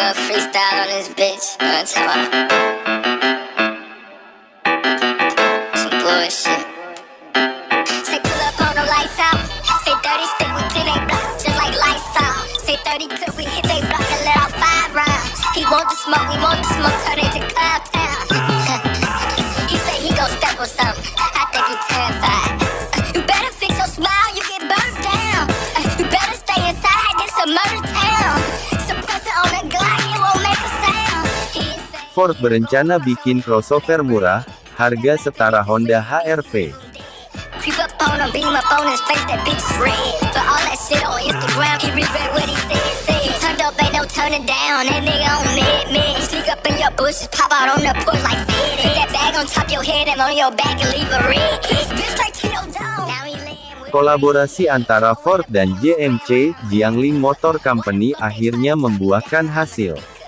nigga freestyle on this bitch. Uh, tell me. Some bullshit. Say pull up on the lights out. Say 30 stick with 10 they block, just like lights out. Say 30 clip we hit they block and let off five rounds. He want the smoke, we want the smoke, turn it to cloud Bitch straight to your dome. Now he laying with Kolaborasi antara Ford dan JMC, Jiangling Motor Company akhirnya membuahkan hasil.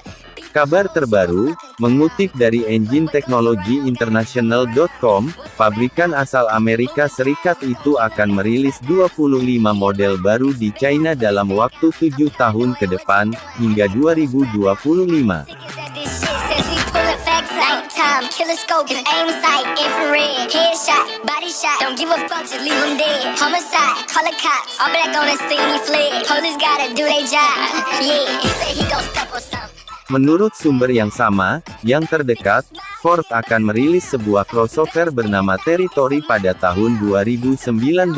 Kabar terbaru, mengutip dari EngineTechnologyInternational.com, pabrikan asal Amerika Serikat itu akan merilis 25 model baru di China dalam waktu 7 tahun ke depan, hingga 2025. Said this shit says we pullin' facts nighttime. Killer scope, his aim sight, infrared. Headshot, body shot. Don't give a fuck, just leave him dead. Homicide, call the cops. All black on the scene, he fled. Police gotta do their job. Yeah, he said he gon' step on something. Menurut sumber yang sama, yang terdekat, Ford akan merilis sebuah crossover bernama Territory pada tahun 2019.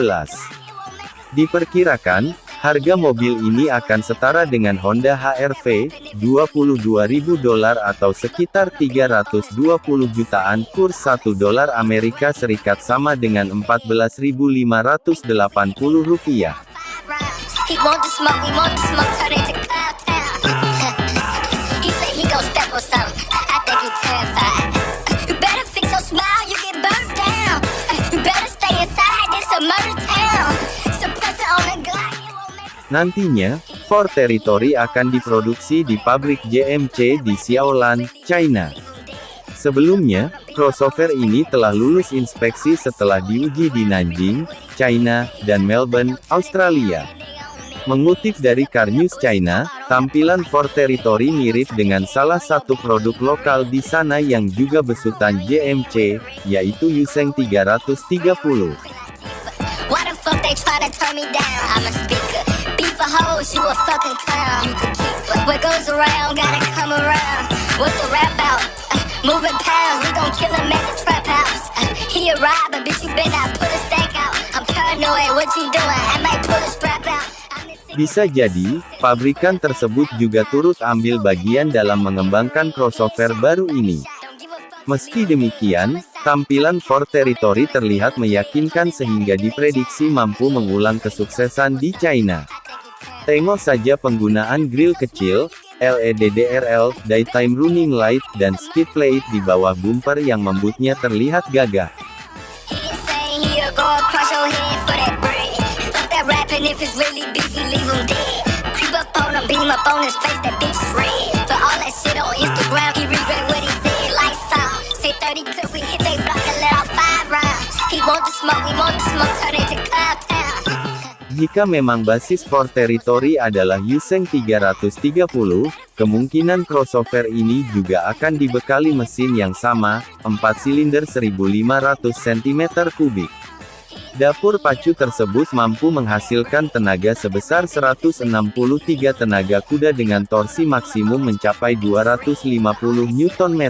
Diperkirakan, harga mobil ini akan setara dengan Honda HR-V, 22.000 dolar atau sekitar 320 jutaan kurs 1 dolar Amerika Serikat sama dengan 14.580 rupiah. Nantinya, Ford Territory akan diproduksi di pabrik JMC di Xiaolan, China. Sebelumnya, crossover ini telah lulus inspeksi setelah diuji di Nanjing, China, dan Melbourne, Australia. Mengutip dari Car News China, tampilan Ford Territory mirip dengan salah satu produk lokal di sana yang juga besutan JMC, yaitu Yuseng 330. Why the fuck they tryna turn me down? I'm a speaker. Beef a hoes, you a fucking clown. You can keep it. What goes around, gotta come around. What's the rap out? Uh, moving pounds, we gon' kill him at the trap house. Uh, he a robber, bitch, you better not put a stack out. I'm paranoid, what you doing? I might pull a Bisa jadi, pabrikan tersebut juga turut ambil bagian dalam mengembangkan crossover baru ini. Meski demikian, tampilan Ford Territory terlihat meyakinkan sehingga diprediksi mampu mengulang kesuksesan di China. Tengok saja penggunaan grill kecil, LED DRL, daytime running light, dan skid plate di bawah bumper yang membuatnya terlihat gagah. Him dead. Creep up on him, beam up on his face, that bitch is red. For all that shit on Instagram, he regret what he said. Lights out, say 30 clip, we hit they block and let off five rounds. He want the smoke, we want the smoke, turn it to town. Jika memang basis Ford Territory adalah Yuseng 330, kemungkinan crossover ini juga akan dibekali mesin yang sama, 4 silinder 1500 cm3. Dapur pacu tersebut mampu menghasilkan tenaga sebesar 163 tenaga kuda dengan torsi maksimum mencapai 250 Nm.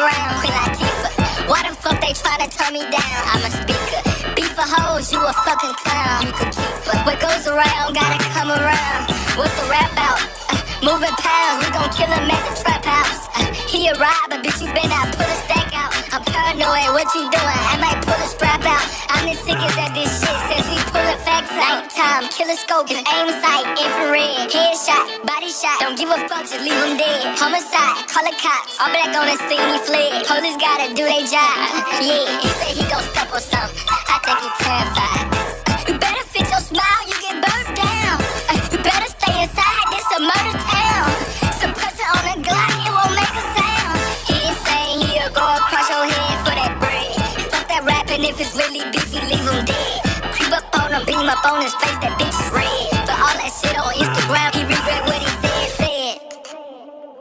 Why. Beef a hoes, you a fucking clown. You keep. What goes around, gotta come around. What's the rap out? Uh, moving pounds, we gon' kill him at the trap house. Uh, he a robber, bitch, you better not put a stack out. I'm paranoid, what you doing? I might pull a strap out. I'm the sickest at this shit since we pullin' facts out. nighttime. Killer scope, his aim sight, infrared. Headshot, body shot. Don't give a fuck, just leave him dead. Homicide, call the cops. All black on the scene, he fled. Police gotta do their job. Yeah, he said he gon' step on something. that beef, leave him dead. Creep up on him, beat up on his face, that bitch is red. But all that shit on Instagram, he regret what he said, said.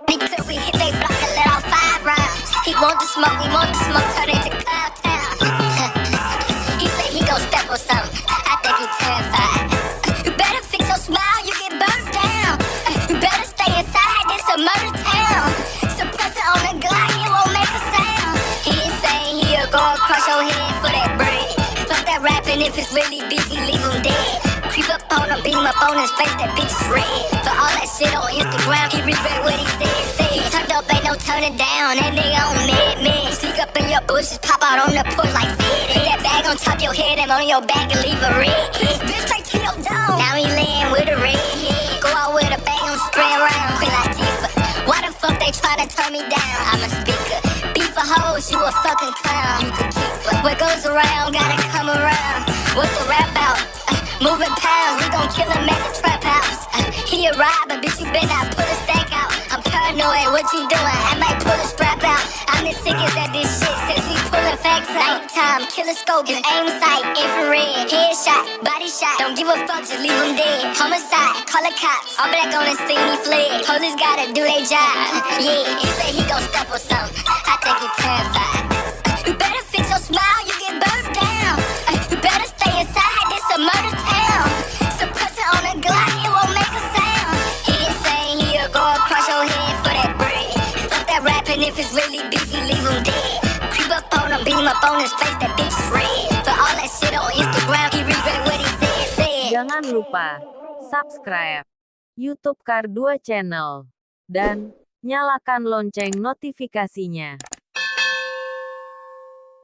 Because we hit they block and let off five rounds. He want the smoke, we want the smoke, turn it to cut. If it's really busy, leave him dead. Creep up on him, beat him up on his face, that bitch is red. For all that shit on Instagram, he regret what he said, Say He turned up, ain't no turning down, that nigga on mad, man. Sneak up in your bushes, pop out on the porch like fed. Put that bag on top your head and on your back and leave a red. Bitch straight to your dome. Now he laying with a red head. Go out with a bag on spray around, quit like Tifa. Why the fuck they try to turn me down? I'm a speaker. Beef for hoes, you a fucking clown. You can keep. What goes around, gotta come around. What's the rap out? Uh, moving pounds, we gon' kill him at the trap house. Uh, he a robber, bitch, you better not put a stack out. I'm paranoid, what you doing? I might pull a strap out. I'm the sickest at this shit since we pullin' facts out. Nighttime, killer scope, his aim sight, infrared, headshot, body shot. Don't give a fuck, just leave him dead. Homicide, call the cops. All black on the scene, he fled. Police gotta do their job. Yeah, he say he gon' step on something. I think he terrified. You better fix your smile, if it's really busy, leave him dead. Creep up on him, beat him up on his face, that bitch is red. For all that shit on Instagram, he regret what he said, said. Jangan lupa subscribe YouTube Kar2 Channel dan nyalakan lonceng notifikasinya.